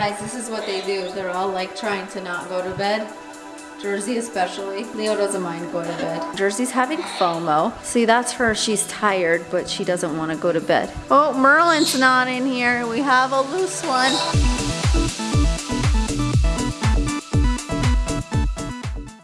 Guys, this is what they do. They're all like trying to not go to bed. Jersey especially. Leo doesn't mind going to bed. Jersey's having FOMO. See, that's her. She's tired, but she doesn't want to go to bed. Oh, Merlin's not in here. We have a loose one.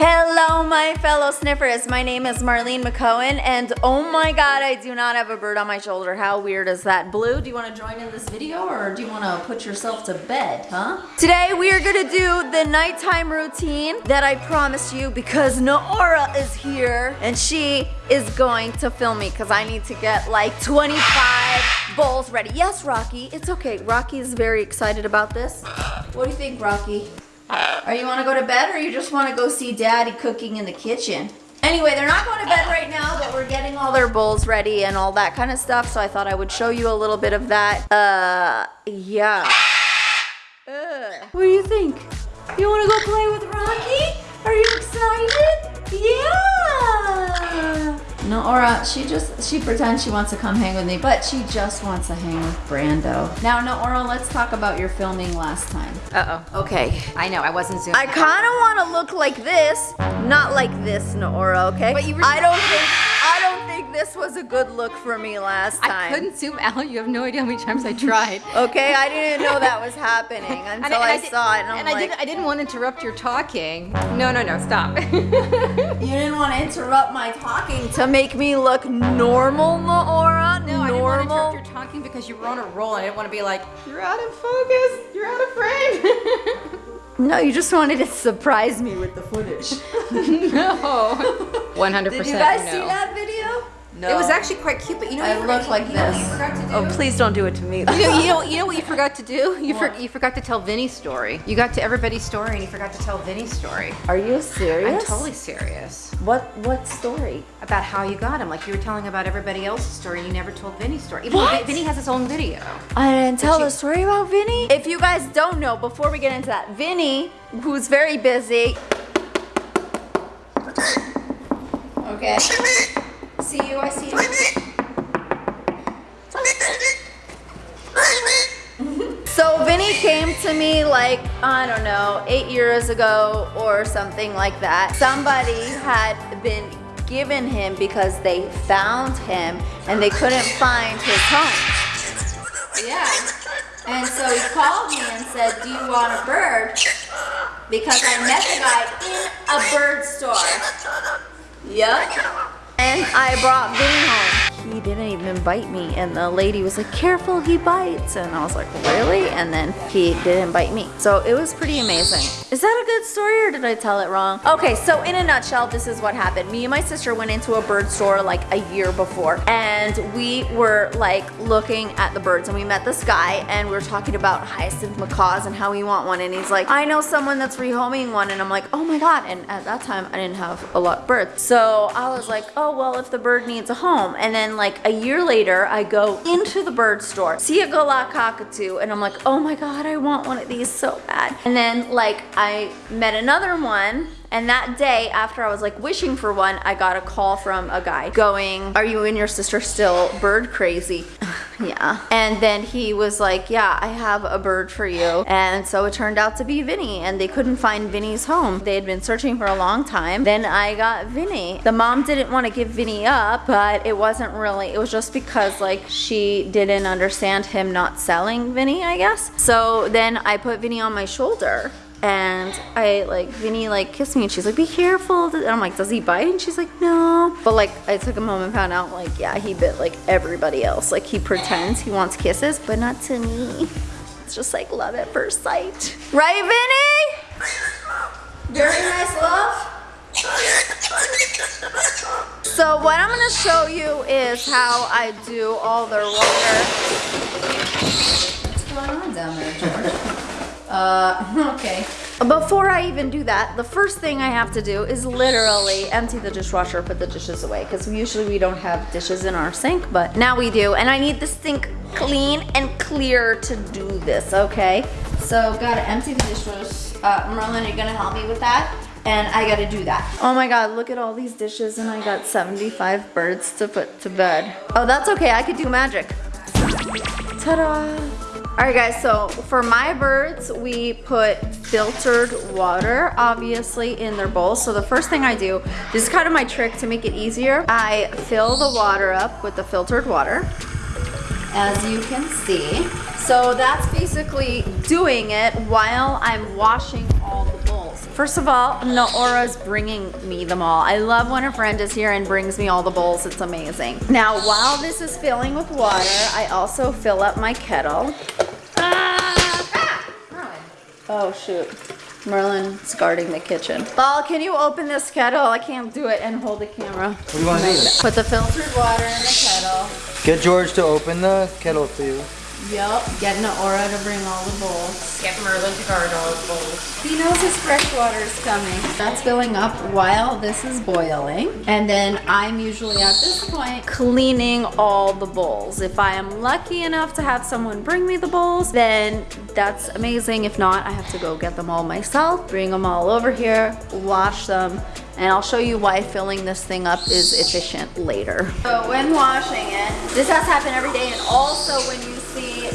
Hello, my fellow sniffers. My name is Marlene Mc'Cohen, and oh my god, I do not have a bird on my shoulder. How weird is that? Blue, do you want to join in this video, or do you want to put yourself to bed, huh? Today, we are going to do the nighttime routine that I promised you because Noora is here, and she is going to film me because I need to get like 25 bowls ready. Yes, Rocky, it's okay. Rocky is very excited about this. What do you think, Rocky? Or you want to go to bed or you just want to go see daddy cooking in the kitchen? Anyway, they're not going to bed right now, but we're getting all their bowls ready and all that kind of stuff. So I thought I would show you a little bit of that. Uh, yeah. Uh, what do you think? You want to go play with Rocky? Are you excited? Yeah. Noora, she just, she pretends she wants to come hang with me, but she just wants to hang with Brando. Now, Noora, let's talk about your filming last time. Uh-oh. Okay. I know, I wasn't zooming. I kind of want to look like this, not like this, Noora, okay? But you were- I don't think, I don't think this was a good look for me last time. I couldn't zoom out. You have no idea how many times I tried. Okay, I didn't know that was happening until I, did- saw it, and and I didn't, I didn't want to interrupt your talking. No, no, no, stop. you didn't want to interrupt my talking to make me look normal, Noora. No, I didn't want to interrupt your talking because you were on a roll. I didn't want to be like, you're out of focus. You're out of frame. No, you just wanted to surprise me with the footage. no. 100% Did you guys no. see that? No. It was actually quite cute, but you know I you forgot- look like you know what you this. forgot to do? Oh, please don't do it to me. You know, you know, you know what you forgot to do? You, for, you forgot to tell Vinny's story. You got to everybody's story and you forgot to tell Vinny's story. Are you serious? I'm totally serious. What what story? About how you got him. Like you were telling about everybody else's story and you never told Vinny's story. Even What? though Vinny has his own video. I didn't tell the story about Vinny. If you guys don't know, before we get into that, Vinny, who's very busy. Okay. See you, I see you. So Vinny came to me like, I don't know, eight years ago or something like that. Somebody had been given him because they found him and they couldn't find his home. Yeah. And so he called me and said, do you want a bird? Because I met the guy in a bird store. Yep. And I brought Vinny home. He didn't even bite me. And the lady was like, careful, he bites. And I was like, really? And then he didn't bite me. So it was pretty amazing. Is that a good story or did I tell it wrong? Okay, so in a nutshell, this is what happened. Me and my sister went into a bird store like a year before. And we were like looking at the birds and we met this guy and we were talking about hyacinth macaws and how we want one. And he's like, I know someone that's rehoming one. And I'm like, oh my God. And at that time, I didn't have a lot of birds. So I was like, oh, well, if the bird needs a home. And then like a year later, I go into the bird store, see a galah cockatoo, and I'm like, oh my God, I want one of these so bad. And then like I met another one and that day, after I was like wishing for one, I got a call from a guy going, are you and your sister still bird crazy? Yeah. And then he was like, yeah, I have a bird for you. And so it turned out to be Vinny and they couldn't find Vinny's home. They had been searching for a long time. Then I got Vinny. The mom didn't want to give Vinny up, but it wasn't really, it was just because like she didn't understand him not selling Vinny, I guess. So then I put Vinny on my shoulder and I like Vinny like kissed me and she's like be careful. And I'm like does he bite? And she's like no. But like I took him home and found out like yeah he bit like everybody else. Like he pretends he wants kisses but not to me. It's just like love at first sight. Right Vinny? Very nice love. So what I'm gonna show you is how I do all the water. What's going on down there George uh, okay. Before I even do that, the first thing I have to do is literally empty the dishwasher, put the dishes away. Because usually we don't have dishes in our sink, but now we do. And I need the sink clean and clear to do this, okay? So gotta empty the dishwasher. Uh, Merlin, are you gonna help me with that? And I gotta do that. Oh my God, look at all these dishes and I got 75 birds to put to bed. Oh, that's okay, I could do magic. Ta-da! All right guys, so for my birds, we put filtered water, obviously, in their bowls. So the first thing I do, this is kind of my trick to make it easier. I fill the water up with the filtered water, as you can see. So that's basically doing it while I'm washing all the bowls. First of all, Naora's bringing me them all. I love when a friend is here and brings me all the bowls. It's amazing. Now, while this is filling with water, I also fill up my kettle. Oh, shoot. Merlin's guarding the kitchen. Ball, can you open this kettle? I can't do it and hold the camera. What do you want to do? Put the filtered water in the kettle. Get George to open the kettle for you. Yup, getting Aura to bring all the bowls. Get Merlin to guard all the bowls. He knows his fresh water is coming. That's filling up while this is boiling. And then I'm usually at this point cleaning all the bowls. If I am lucky enough to have someone bring me the bowls, then that's amazing. If not, I have to go get them all myself, bring them all over here, wash them, and I'll show you why filling this thing up is efficient later. So when washing it, this has to happen every day and also when you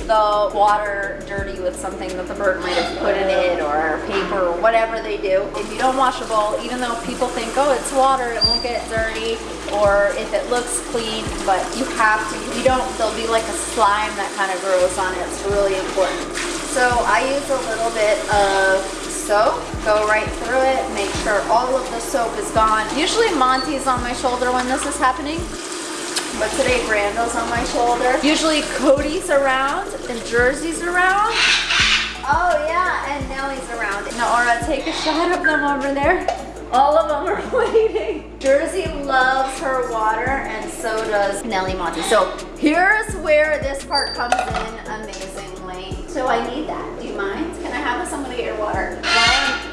the water dirty with something that the bird might have put in it or paper or whatever they do, if you don't wash a bowl, even though people think, oh, it's water, it won't get dirty, or if it looks clean, but you have to, you don't, there'll be like a slime that kind of grows on it. It's really important. So I use a little bit of soap, go right through it, make sure all of the soap is gone. Usually Monty's on my shoulder when this is happening, but today Brando's on my shoulder. Usually Cody's around and Jersey's around. Oh yeah, and Nellie's around. Nora, take a shot of them over there. All of them are waiting. Jersey loves her water and so does Nellie Monty. So here's where this part comes in amazingly. So I need that. Do you mind? Can I have somebody get your water?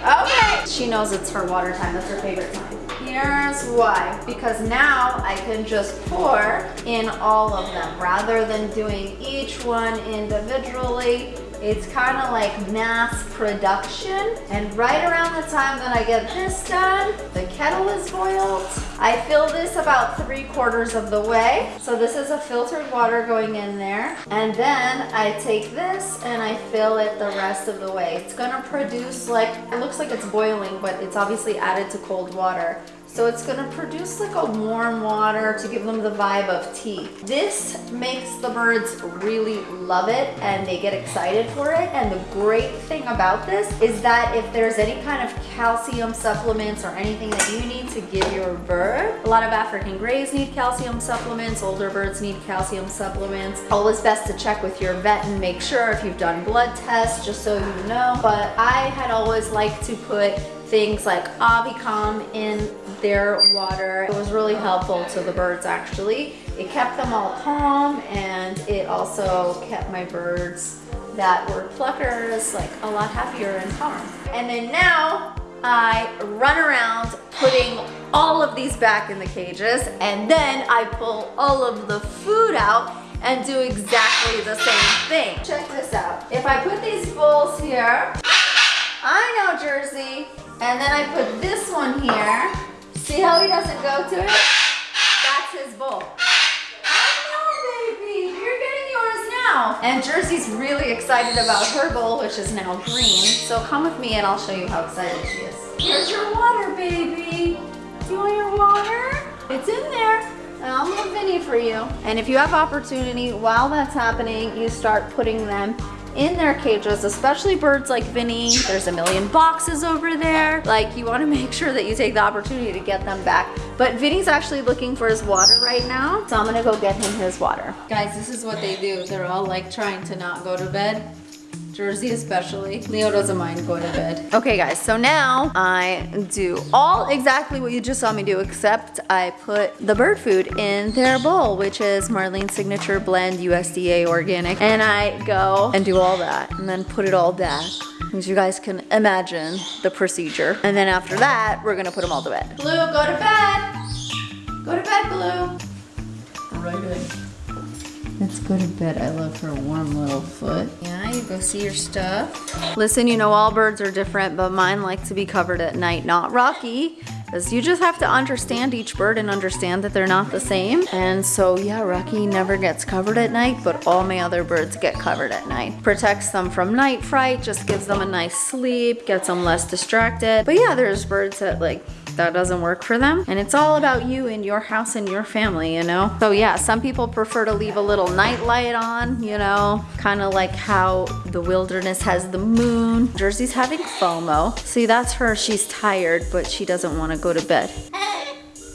Okay. She knows it's her water time. That's her favorite time. Here's why. Because now I can just pour in all of them rather than doing each one individually. It's kind of like mass production. And right around the time that I get this done, the kettle is boiled. I fill this about three quarters of the way. So this is a filtered water going in there. And then I take this and I fill it the rest of the way. It's gonna produce like, it looks like it's boiling, but it's obviously added to cold water. So it's gonna produce like a warm water to give them the vibe of tea. This makes the birds really love it and they get excited for it. And the great thing about this is that if there's any kind of calcium supplements or anything that you need to give your bird, a lot of African greys need calcium supplements, older birds need calcium supplements. Always best to check with your vet and make sure if you've done blood tests, just so you know. But I had always liked to put things like AviCalm in their water. It was really helpful to the birds actually. It kept them all calm and it also kept my birds that were pluckers like a lot happier and calm. And then now I run around putting all of these back in the cages and then I pull all of the food out and do exactly the same thing. Check this out. If I put these bowls here, I know Jersey, and then I put this one here. See how he doesn't go to it? That's his bowl. I know, baby. You're getting yours now. And Jersey's really excited about her bowl, which is now green. So come with me and I'll show you how excited she is. Here's your water, baby. Do you want your water? It's in there. I'll move Vinny for you. And if you have opportunity while that's happening, you start putting them in their cages, especially birds like Vinny. There's a million boxes over there. Like you wanna make sure that you take the opportunity to get them back. But Vinny's actually looking for his water right now. So I'm gonna go get him his water. Guys, this is what they do. They're all like trying to not go to bed. Jersey especially. Leo doesn't mind going to bed. Okay guys, so now I do all exactly what you just saw me do, except I put the bird food in their bowl, which is Marlene's Signature Blend USDA Organic. And I go and do all that and then put it all back. As you guys can imagine the procedure. And then after that, we're gonna put them all to bed. Blue, go to bed. Go to bed, Blue. Right in. Let's go to bed. I love her warm little foot. Yeah, you go see your stuff. Listen, you know all birds are different, but mine like to be covered at night. Not Rocky. Because you just have to understand each bird and understand that they're not the same. And so, yeah, Rocky never gets covered at night, but all my other birds get covered at night. Protects them from night fright, just gives them a nice sleep, gets them less distracted. But yeah, there's birds that like that doesn't work for them. And it's all about you and your house and your family, you know? So yeah, some people prefer to leave a little night light on, you know, kind of like how the wilderness has the moon. Jersey's having FOMO. See, that's her. She's tired, but she doesn't want to go to bed.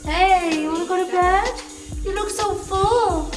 Hey, you want to go to bed? You look so full.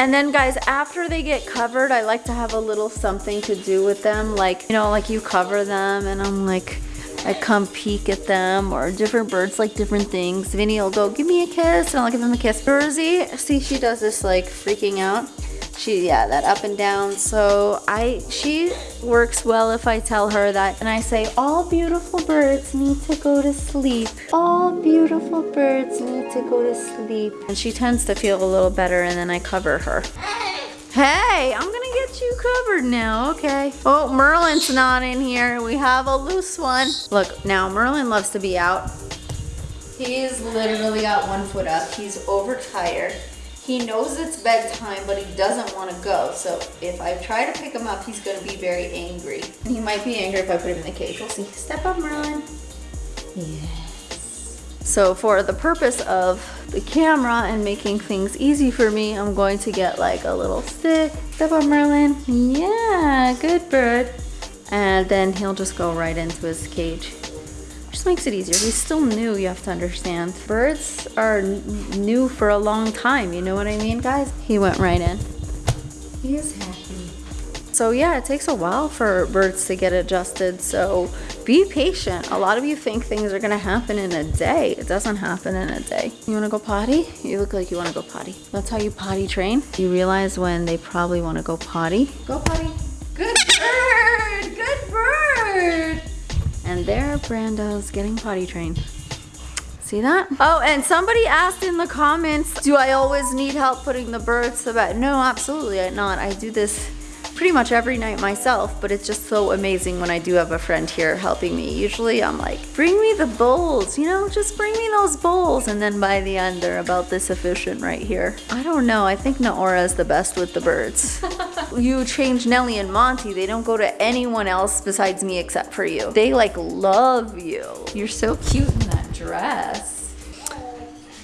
And then guys, after they get covered, I like to have a little something to do with them. Like, you know, like you cover them and I'm like, I come peek at them or different birds like different things. Vinny will go, give me a kiss and I'll give him a kiss. Jersey, see she does this like freaking out. She yeah that up and down. So i she works well if i tell her that and i say all beautiful birds need to go to sleep. All beautiful birds need to go to sleep. And she tends to feel a little better and then i cover her. Hey, I'm gonna get you covered now, okay? Oh, Merlin's not in here. We have a loose one. Look, now Merlin loves to be out. He's literally got one foot up. He's overtired. He knows it's bedtime, but he doesn't want to go. So if I try to pick him up, he's going to be very angry. And he might be angry if I put him in the cage. We'll see. Step up, Merlin. Yes. So for the purpose of the camera and making things easy for me, I'm going to get like a little stick. Step up, Merlin. Yeah, good bird. And then he'll just go right into his cage just makes it easier. He's still new, you have to understand. Birds are new for a long time, you know what I mean, guys? He went right in. So yeah, it takes a while for birds to get adjusted, so be patient. A lot of you think things are gonna happen in a day. It doesn't happen in a day. You wanna go potty? You look like you wanna go potty. That's how you potty train. You realize when they probably wanna go potty. Go potty. Good bird, good bird. And there Brando's getting potty trained. See that? Oh, and somebody asked in the comments, do I always need help putting the birds to bed? No, absolutely not. I do this pretty much every night myself, but it's just so amazing when I do have a friend here helping me. Usually I'm like, bring me the bowls, you know, just bring me those bowls. And then by the end, they're about this efficient right here. I don't know, I think Naora is the best with the birds. you change Nelly and Monty, they don't go to anyone else besides me except for you. They like love you. You're so cute in that dress.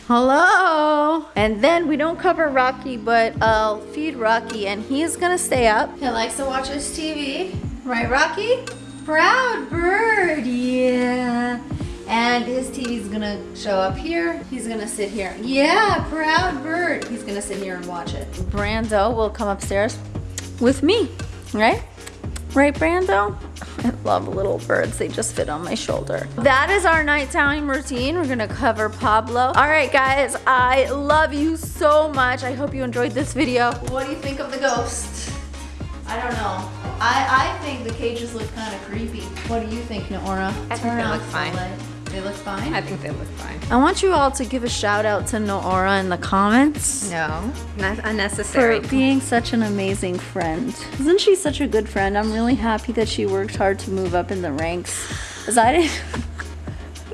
Hello. And then we don't cover Rocky, but I'll feed Rocky and he's gonna stay up. He likes to watch his TV. Right, Rocky? Proud bird, yeah. And his TV's gonna show up here. He's gonna sit here. Yeah, proud bird. He's gonna sit here and watch it. Brando will come upstairs with me, right? Right, Brando? I love little birds. They just fit on my shoulder. That is our nighttime routine. We're gonna cover Pablo. All right, guys, I love you so much. I hope you enjoyed this video. What do you think of the ghost? I don't know. I, I think the cages look kind of creepy. What do you think, Naora? I think they look fine. They look fine? I think they look fine. I want you all to give a shout out to Noora in the comments. No, not unnecessary. For being such an amazing friend. Isn't she such a good friend? I'm really happy that she worked hard to move up in the ranks. As I didn't...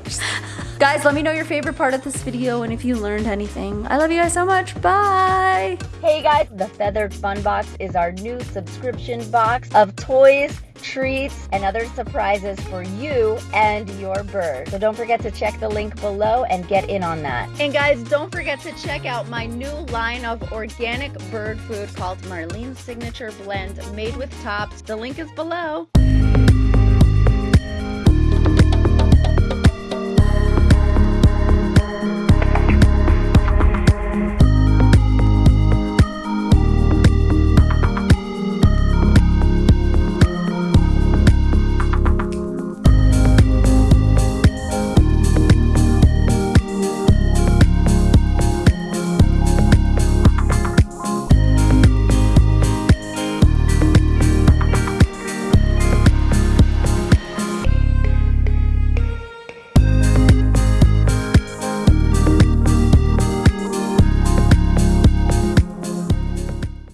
Guys, let me know your favorite part of this video and if you learned anything. I love you guys so much. Bye. Hey guys, the Feathered Fun Box is our new subscription box of toys, treats, and other surprises for you and your bird. So don't forget to check the link below and get in on that. And guys, don't forget to check out my new line of organic bird food called Marlene's Signature Blend made with tops. The link is below.